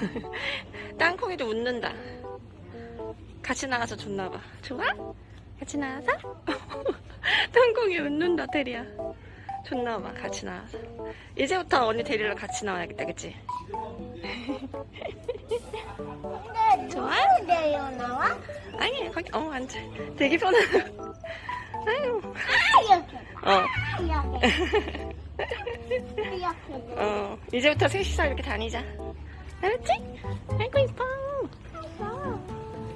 땅콩이도 웃는다. 같이 나가서 좋나봐. 좋아? 같이 나가서? 땅콩이 웃는다, 테리야. 좋나봐, 같이 나가서. 이제부터 언니 데리러 같이 나와야겠다, 그치? 좋아? 내려 나와? 아니, 거기, 어, 앉아. 되게 편하다. 아유, 아 이렇게 어, 이렇게 이렇게 어. 이제부터 셋이서 이렇게 다니자. 알았지? 아이고, 이뻐.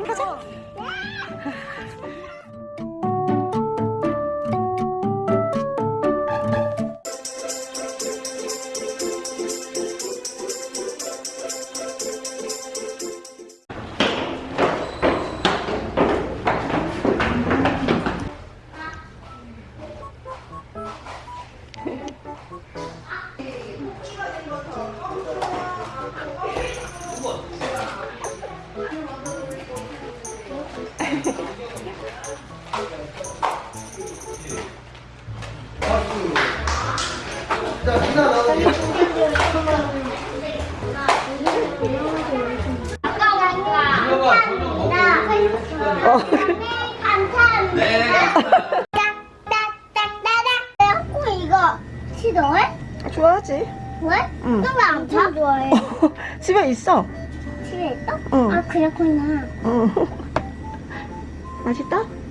가자. 감사합니다. 딱딱딱따닥. 꼭 이거 싫어해? 좋아하지? 왜? 응. 또왜안 타? 좋아해. 집에 있어. 집에 있어? 응. 아 그렇구나. 응. 맛있다?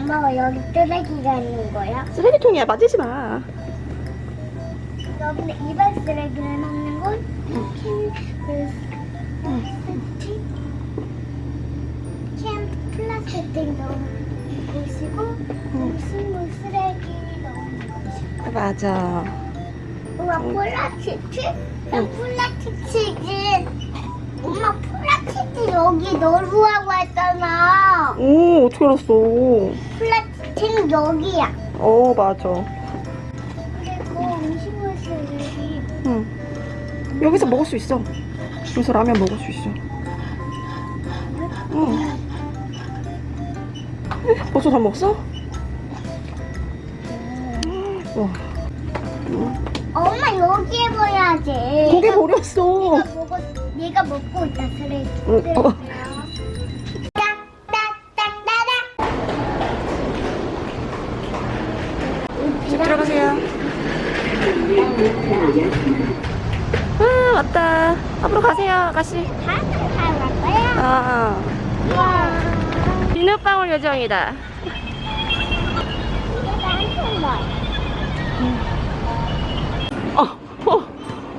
엄마가 여기 쓰레기가 있는 거야? 쓰레기통이야. 맞지 마. 여기는 일반 쓰레기를 넣는 곳, 캔, 그, 플라스틱, 넣는 곳이고, 음식물 쓰레기 넣는 곳이고. 맞아. 우와, 플라스틱? 나 플라스틱은 엄마 플라스틱 여기 넣으라고 했잖아. 오, 어떻게 알았어? 플라스틱 여기야. 어, 맞아. 그리고 음식물 쓰레기 응. 여기서 먹을 수 있어. 여기서 라면 먹을 수 있어. 응. 벌써 다 먹었어? 와. 엄마 여기에 버려야지. 고개 버렸어. 내가 먹고 있다 쓰레기. 응. 어. 아, 왔다. 앞으로 가세요, 아가씨. 다음 갈 거야. 아. 비눗방울 요정이다. 어, 어,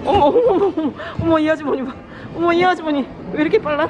어머, 어머, 어머, 어머, 어머, 이 아주머니 봐. 어머, 이 아주머니. 왜 이렇게 빨라?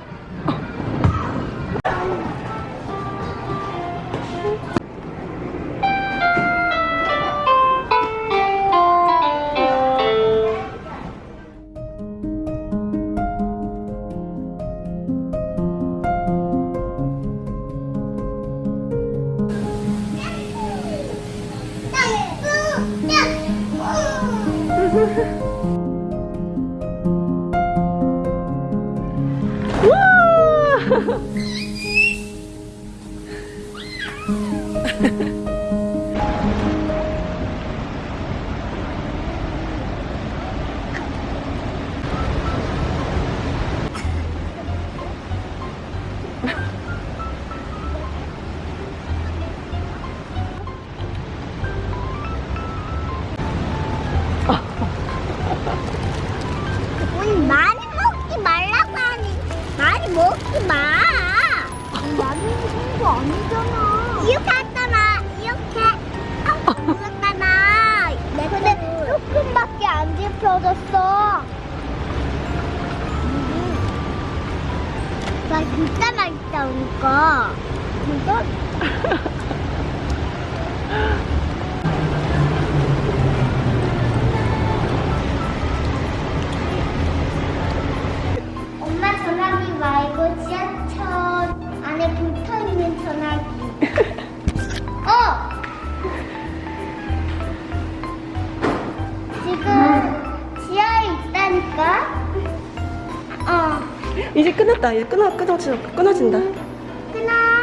우와! 우리 많이 먹지 말라고 하니 많이 먹지 마. 나는 친구 아니잖아. 이렇게 했잖아. 이렇게. 아, 먹었잖아. 내 근데 조금밖에 안 집혀졌어. 나 진짜 맛있다 오니까. 진짜? 이제 끝났다. 이제 끊어, 끊어지, 끊어진다. 끊어.